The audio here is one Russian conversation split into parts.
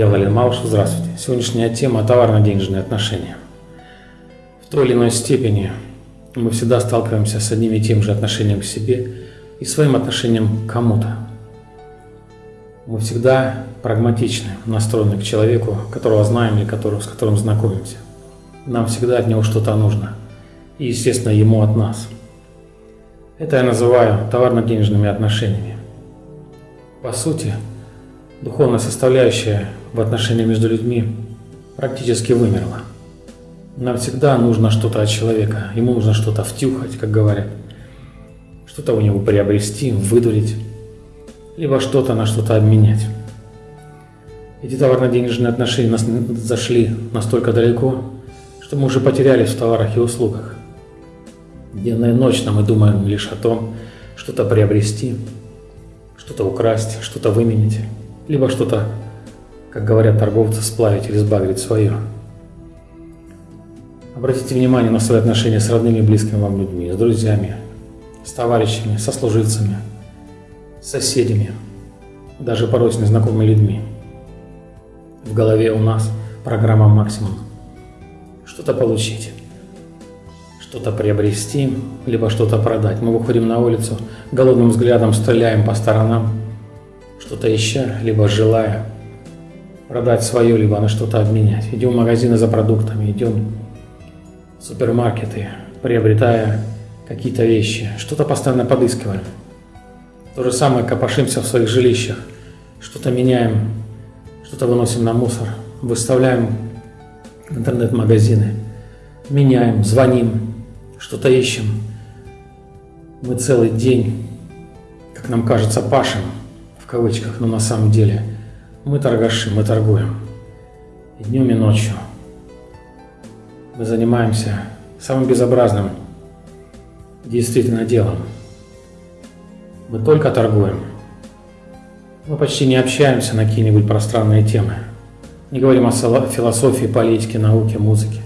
Я Валерий Малыш, здравствуйте. Сегодняшняя тема – товарно-денежные отношения. В той или иной степени мы всегда сталкиваемся с одним и тем же отношением к себе и своим отношением к кому-то. Мы всегда прагматичны, настроены к человеку, которого знаем или которого, с которым знакомимся. Нам всегда от него что-то нужно. И, естественно, ему от нас. Это я называю товарно-денежными отношениями. По сути, духовная составляющая в отношениях между людьми практически вымерла. Нам всегда нужно что-то от человека, ему нужно что-то втюхать, как говорят, что-то у него приобрести, выдурить, либо что-то на что-то обменять. Эти товарно-денежные отношения нас зашли настолько далеко, что мы уже потерялись в товарах и услугах. Денно и ночно мы думаем лишь о том, что-то приобрести, что-то украсть, что-то выменить, либо что-то как говорят торговцы, сплавить или сбагрить свое. Обратите внимание на свои отношения с родными и близкими вам людьми, с друзьями, с товарищами, со служивцами, с соседями, даже порой с незнакомыми людьми. В голове у нас программа «Максимум». Что-то получить, что-то приобрести, либо что-то продать. Мы выходим на улицу, голодным взглядом стреляем по сторонам, что-то ища, либо желая – продать свое, либо на что-то обменять. Идем в магазины за продуктами, идем в супермаркеты, приобретая какие-то вещи, что-то постоянно подыскиваем. То же самое копошимся в своих жилищах, что-то меняем, что-то выносим на мусор, выставляем в интернет-магазины, меняем, звоним, что-то ищем. Мы целый день, как нам кажется, пашем, в кавычках, но на самом деле – мы торгаши, мы торгуем. И днем, и ночью. Мы занимаемся самым безобразным действительно делом. Мы только торгуем. Мы почти не общаемся на какие-нибудь пространные темы. Не говорим о философии, политике, науке, музыке,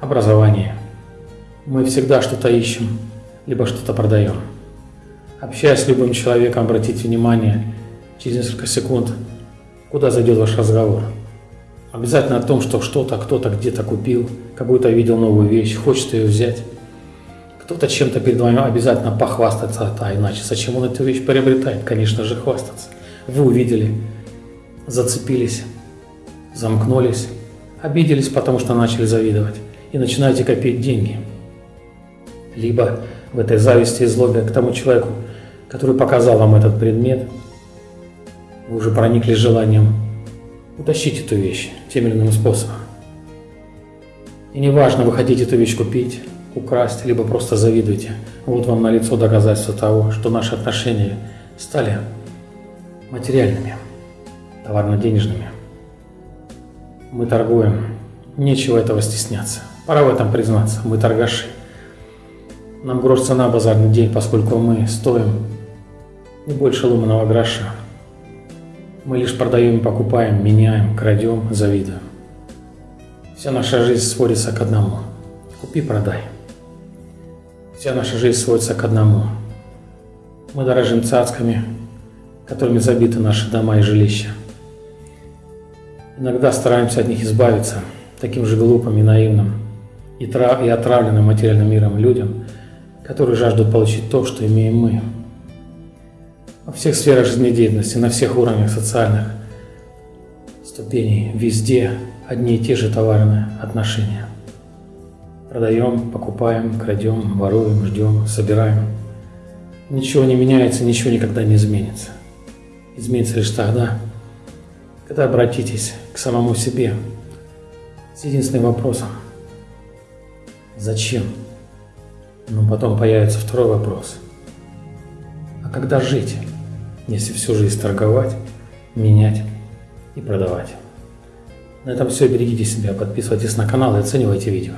образовании. Мы всегда что-то ищем, либо что-то продаем. Общаясь с любым человеком, обратите внимание, через несколько секунд куда зайдет ваш разговор. Обязательно о том, что что-то кто-то где-то купил, какую-то видел новую вещь, хочет ее взять. Кто-то чем-то перед вами обязательно похвастаться, а иначе зачем он эту вещь приобретает? Конечно же, хвастаться. Вы увидели, зацепились, замкнулись, обиделись, потому что начали завидовать и начинаете копить деньги. Либо в этой зависти и злобе к тому человеку, который показал вам этот предмет – вы уже проникли желанием утащить эту вещь тем или иным способом. И неважно, вы хотите эту вещь купить, украсть, либо просто завидуете. Вот вам на лицо доказательство того, что наши отношения стали материальными, товарно-денежными. Мы торгуем, нечего этого стесняться. Пора в этом признаться, мы торгаши. Нам грош цена базарный день, поскольку мы стоим не больше ломаного гроша. Мы лишь продаем, покупаем, меняем, крадем, завидуем. Вся наша жизнь сводится к одному. Купи-продай. Вся наша жизнь сводится к одному. Мы дорожим цацками, которыми забиты наши дома и жилища. Иногда стараемся от них избавиться таким же глупым и наивным и, и отравленным материальным миром людям, которые жаждут получить то, что имеем мы во всех сферах жизнедеятельности, на всех уровнях социальных ступеней, везде одни и те же товарные отношения. Продаем, покупаем, крадем, воруем, ждем, собираем. Ничего не меняется, ничего никогда не изменится. Изменится лишь тогда, когда обратитесь к самому себе с единственным вопросом. Зачем? Но потом появится второй вопрос. А когда жить? если всю жизнь торговать, менять и продавать. На этом все. Берегите себя, подписывайтесь на канал и оценивайте видео.